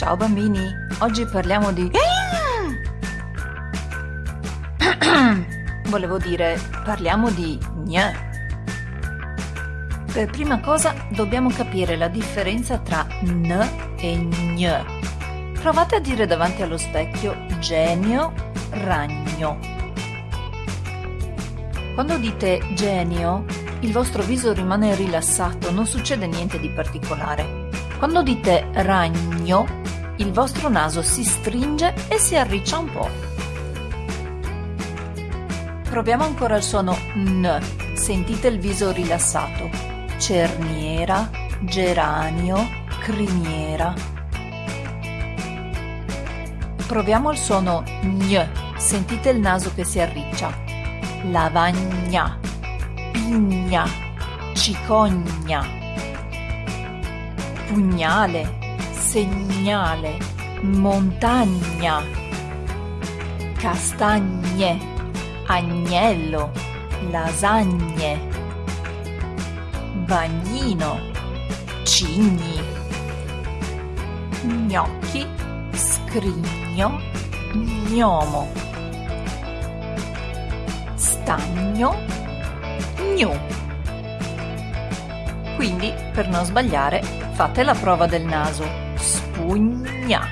Ciao bambini, oggi parliamo di... Volevo dire, parliamo di gn. Per prima cosa dobbiamo capire la differenza tra n e gn. Provate a dire davanti allo specchio genio, ragno. Quando dite genio, il vostro viso rimane rilassato, non succede niente di particolare. Quando dite ragno, il vostro naso si stringe e si arriccia un po'. Proviamo ancora il suono N. Sentite il viso rilassato. Cerniera, geranio, criniera. Proviamo il suono Gn. Sentite il naso che si arriccia. Lavagna, pigna, cicogna. Pugnale, segnale, montagna, castagne, agnello, lasagne, bagnino, cigni, gnocchi, scrigno, gnomo, stagno, gnu. Quindi, per non sbagliare, fate la prova del naso spugna.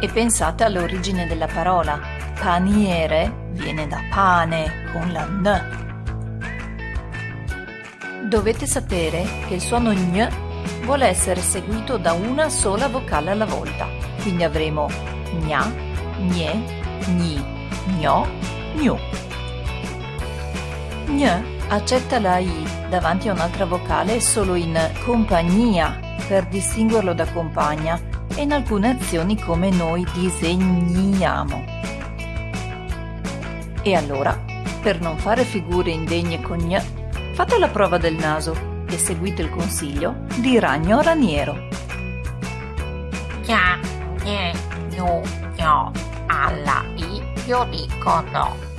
E pensate all'origine della parola. Paniere viene da pane con la N. Dovete sapere che il suono gn vuole essere seguito da una sola vocale alla volta. Quindi avremo gna, gne, gni, gno, gnu. Gn accetta la I davanti a un'altra vocale solo in compagnia per distinguerlo da compagna e in alcune azioni come noi disegniamo. E allora, per non fare figure indegne con gn, fate la prova del naso e seguite il consiglio di Ragno Raniero. Gna, gne, gnu, gno, alla I io dico no.